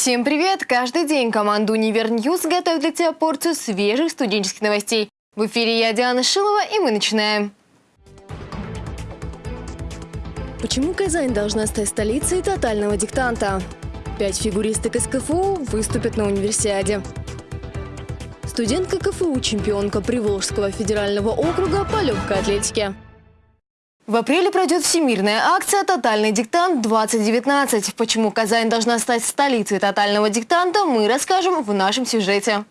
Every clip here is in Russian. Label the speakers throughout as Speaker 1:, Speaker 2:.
Speaker 1: Всем привет! Каждый день команда «Univer News» готовит для тебя порцию свежих студенческих новостей. В эфире я, Диана Шилова, и мы начинаем. Почему Казань должна стать столицей тотального диктанта? Пять фигуристок из КФУ выступят на универсиаде. Студентка КФУ, чемпионка Приволжского федерального округа по легкой атлетике. В апреле пройдет всемирная акция «Тотальный диктант-2019». Почему Казань должна стать столицей тотального диктанта, мы расскажем в нашем сюжете.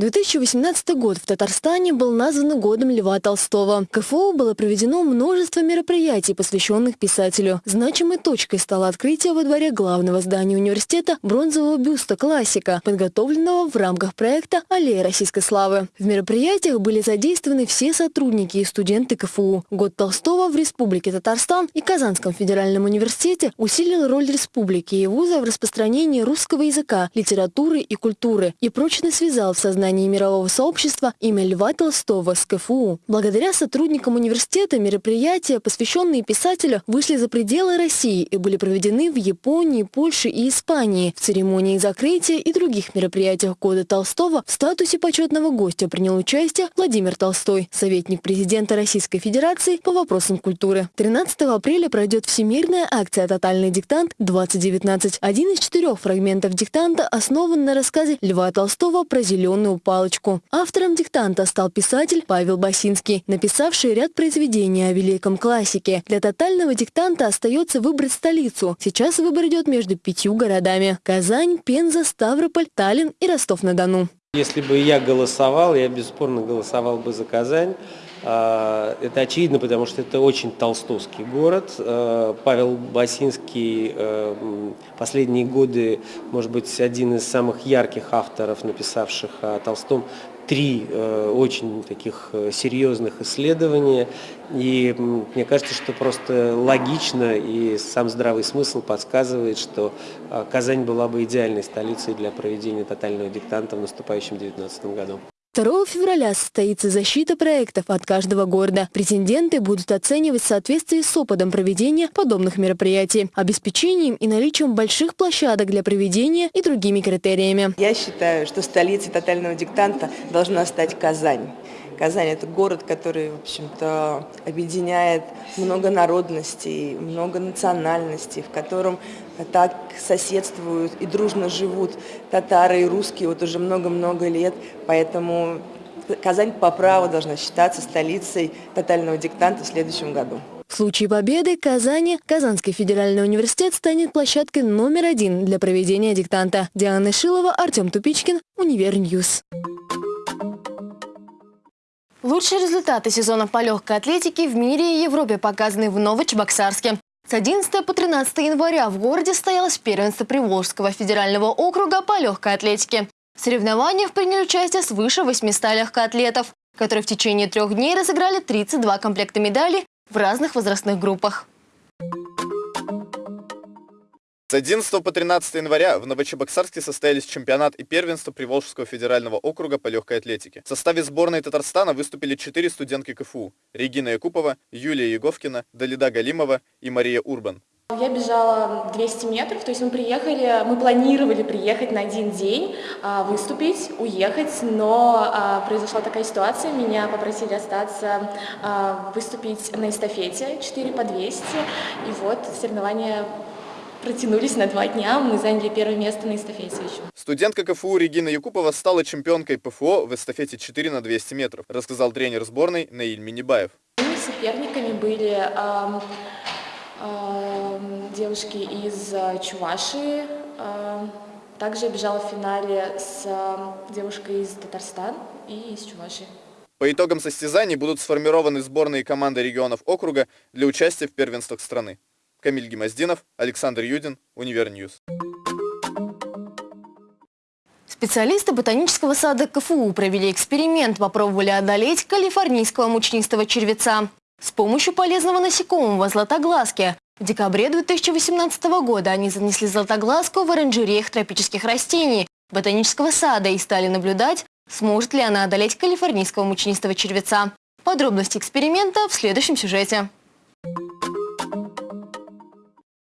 Speaker 1: 2018 год в Татарстане был назван годом Льва Толстого. КФУ было проведено множество мероприятий, посвященных писателю. Значимой точкой стало открытие во дворе главного здания университета бронзового бюста классика, подготовленного в рамках проекта «Аллея российской славы». В мероприятиях были задействованы все сотрудники и студенты КФУ. Год Толстого в Республике Татарстан и Казанском федеральном университете усилил роль республики и вуза в распространении русского языка, литературы и культуры и прочно связал в сознании сознании мирового сообщества имя Льва Толстого с КФУ. Благодаря сотрудникам университета мероприятия, посвященные писателю, вышли за пределы России и были проведены в Японии, Польше и Испании. В церемонии закрытия и других мероприятиях года Толстого в статусе почетного гостя принял участие Владимир Толстой, советник президента Российской Федерации по вопросам культуры. 13 апреля пройдет всемирная акция «Тотальный диктант-2019». Один из четырех фрагментов диктанта основан на рассказе Льва Толстого про зеленую палочку. Автором диктанта стал писатель Павел Басинский, написавший ряд произведений о великом классике. Для тотального диктанта остается выбрать столицу. Сейчас выбор идет между пятью городами – Казань, Пенза, Ставрополь, Таллин и Ростов-на-Дону.
Speaker 2: Если бы я голосовал, я бесспорно голосовал бы за Казань. А, это очевидно, потому что это очень толстовский город. А, Павел Басинский э, последние годы, может быть, один из самых ярких авторов, написавших о Толстом три очень таких серьезных исследования. И мне кажется, что просто логично и сам здравый смысл подсказывает, что Казань была бы идеальной столицей для проведения тотального диктанта в наступающем 2019 году.
Speaker 1: 2 февраля состоится защита проектов от каждого города. Претенденты будут оценивать в соответствии с опытом проведения подобных мероприятий, обеспечением и наличием больших площадок для проведения и другими критериями.
Speaker 3: Я считаю, что столицей тотального диктанта должна стать Казань. Казань – это город, который, в общем-то, объединяет много народностей, много национальностей, в котором так соседствуют и дружно живут татары и русские вот уже много-много лет. Поэтому Казань по праву должна считаться столицей тотального диктанта в следующем году.
Speaker 1: В случае победы Казани Казанский федеральный университет станет площадкой номер один для проведения диктанта. Диана Шилова, Артем Тупичкин, Univer News. Лучшие результаты сезона по легкой атлетике в мире и Европе показаны в Новочебоксарске. С 11 по 13 января в городе состоялось первенство Приволжского федерального округа по легкой атлетике. В соревнованиях приняли участие свыше 800 легкоатлетов, которые в течение трех дней разыграли 32 комплекта медалей в разных возрастных группах.
Speaker 4: С 11 по 13 января в Новочебоксарске состоялись чемпионат и первенство Приволжского федерального округа по легкой атлетике. В составе сборной Татарстана выступили четыре студентки КФУ – Регина Якупова, Юлия Еговкина, Далида Галимова и Мария Урбан.
Speaker 5: Я бежала 200 метров, то есть мы приехали, мы планировали приехать на один день, а, выступить, уехать, но а, произошла такая ситуация, меня попросили остаться, а, выступить на эстафете 4 по 200, и вот соревнования протянулись на два дня. Мы заняли первое место на эстафете еще.
Speaker 4: Студентка КФУ Регина Якупова стала чемпионкой ПФО в эстафете 4 на 200 метров, рассказал тренер сборной Наиль Минибаев.
Speaker 5: Соперниками были э, э, девушки из Чувашии. Э, также я бежала в финале с девушкой из Татарстана и из Чувашии.
Speaker 4: По итогам состязаний будут сформированы сборные команды регионов округа для участия в первенствах страны. Камиль Гемоздинов, Александр Юдин, Univer News.
Speaker 1: Специалисты ботанического сада КФУ провели эксперимент, попробовали одолеть калифорнийского мучнистого червеца. С помощью полезного насекомого златоглазки в декабре 2018 года они занесли златоглазку в оранжереях тропических растений ботанического сада и стали наблюдать, сможет ли она одолеть калифорнийского мучнистого червеца. Подробности эксперимента в следующем сюжете.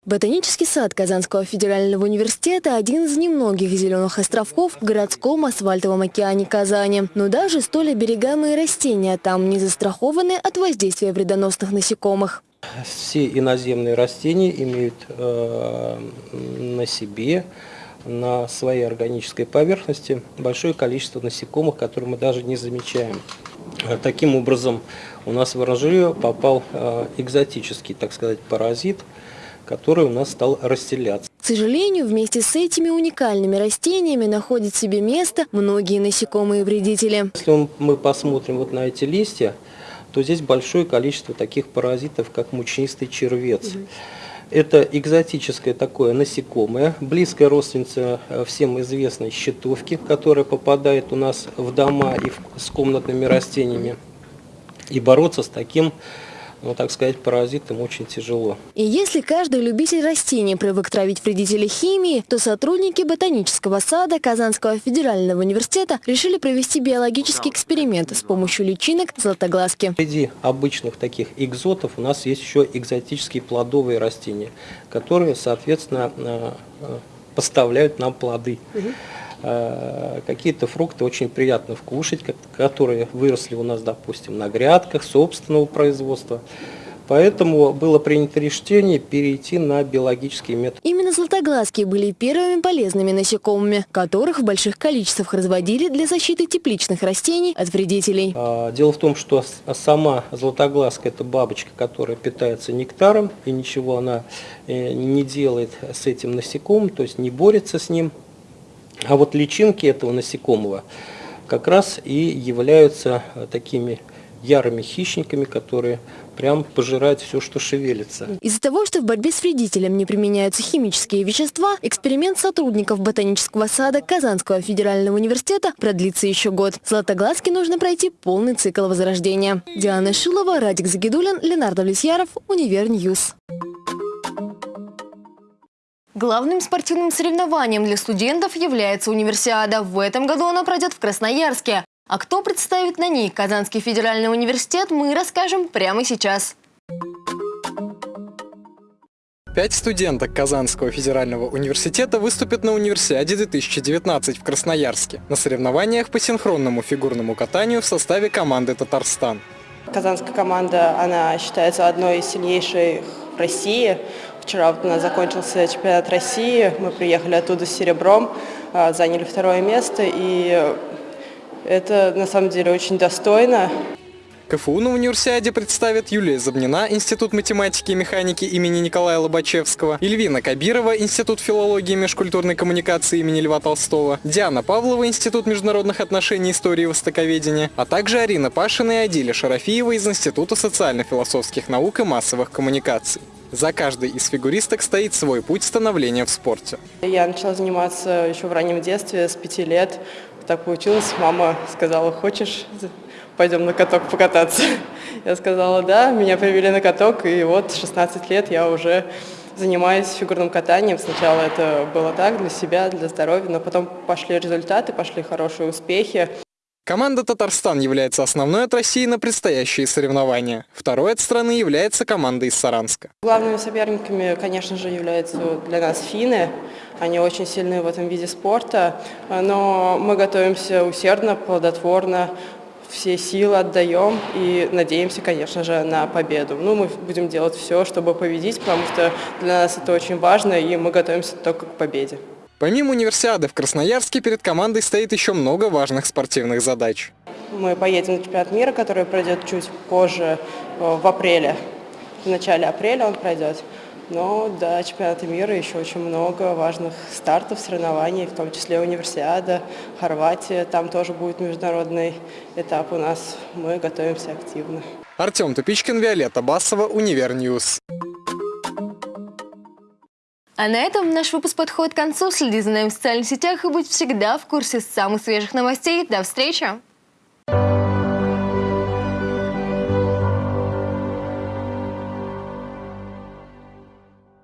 Speaker 1: Ботанический сад Казанского федерального университета – один из немногих зеленых островков в городском асфальтовом океане Казани. Но даже столь оберегаемые растения там не застрахованы от воздействия вредоносных насекомых.
Speaker 6: Все иноземные растения имеют э, на себе, на своей органической поверхности большое количество насекомых, которые мы даже не замечаем. Э, таким образом, у нас в оранжерею попал э, экзотический, так сказать, паразит – который у нас стал расселяться.
Speaker 1: К сожалению, вместе с этими уникальными растениями находят себе место многие насекомые вредители.
Speaker 6: Если мы посмотрим вот на эти листья, то здесь большое количество таких паразитов, как мучнистый червец. Угу. Это экзотическое такое насекомое, близкая родственница э, всем известной щитовки, которая попадает у нас в дома и в, с комнатными растениями. И бороться с таким ну, так сказать, паразитам очень тяжело.
Speaker 1: И если каждый любитель растений привык травить вредителей химии, то сотрудники ботанического сада Казанского федерального университета решили провести биологический эксперимент с помощью личинок златоглазки.
Speaker 6: Среди обычных таких экзотов у нас есть еще экзотические плодовые растения, которые, соответственно, э, э, поставляют нам плоды. Угу. Э, какие-то фрукты очень приятно вкушать, которые выросли у нас, допустим, на грядках собственного производства. Поэтому было принято решение перейти на биологический метод.
Speaker 1: Именно златоглазки были первыми полезными насекомыми, которых в больших количествах разводили для защиты тепличных растений от вредителей.
Speaker 6: А, дело в том, что сама златоглазка – это бабочка, которая питается нектаром, и ничего она э, не делает с этим насекомым, то есть не борется с ним. А вот личинки этого насекомого как раз и являются э, такими ярыми хищниками, которые прям пожирают все, что шевелится.
Speaker 1: Из-за того, что в борьбе с вредителем не применяются химические вещества, эксперимент сотрудников ботанического сада Казанского федерального университета продлится еще год. Златоглазке нужно пройти полный цикл возрождения. Диана Шилова, Радик Загидулин, Ленар Давлетьяров, Univer News. Главным спортивным соревнованием для студентов является универсиада. В этом году она пройдет в Красноярске. А кто представит на ней Казанский федеральный университет, мы расскажем прямо сейчас.
Speaker 7: Пять студенток Казанского федерального университета выступят на универсиаде 2019 в Красноярске на соревнованиях по синхронному фигурному катанию в составе команды «Татарстан».
Speaker 3: Казанская команда, она считается одной из сильнейших в России. Вчера вот у нас закончился чемпионат России, мы приехали оттуда с серебром, а, заняли второе место, и это на самом деле очень достойно.
Speaker 7: КФУ на универсиаде представят Юлия Забнина, Институт математики и механики имени Николая Лобачевского, Ильвина Кабирова, Институт филологии и межкультурной коммуникации имени Льва Толстого, Диана Павлова, Институт международных отношений, истории и востоковедения, а также Арина Пашина и Адиля Шарафиева из Института социально-философских наук и массовых коммуникаций. За каждой из фигуристок стоит свой путь становления в спорте.
Speaker 3: Я начала заниматься еще в раннем детстве, с пяти лет. Так получилось, мама сказала, хочешь, пойдем на каток покататься. Я сказала, да, меня привели на каток, и вот 16 лет я уже занимаюсь фигурным катанием. Сначала это было так, для себя, для здоровья, но потом пошли результаты, пошли хорошие успехи.
Speaker 7: Команда «Татарстан» является основной от России на предстоящие соревнования. Второй от страны является команда из Саранска.
Speaker 3: Главными соперниками, конечно же, являются для нас финны. Они очень сильны в этом виде спорта, но мы готовимся усердно, плодотворно, все силы отдаем и надеемся, конечно же, на победу. Ну, мы будем делать все, чтобы победить, потому что для нас это очень важно, и мы готовимся только к победе.
Speaker 7: Помимо универсиады в Красноярске перед командой стоит еще много важных спортивных задач.
Speaker 3: Мы поедем на чемпионат мира, который пройдет чуть позже, э, в апреле. В начале апреля он пройдет. Но до чемпионата мира еще очень много важных стартов, соревнований, в том числе универсиада, Хорватия. Там тоже будет международный этап у нас. Мы готовимся активно.
Speaker 7: Артем Тупичкин, Виолетта Басова, Univer News.
Speaker 1: А на этом наш выпуск подходит к концу. Следи за нами в социальных сетях и будь всегда в курсе самых свежих новостей. До встречи!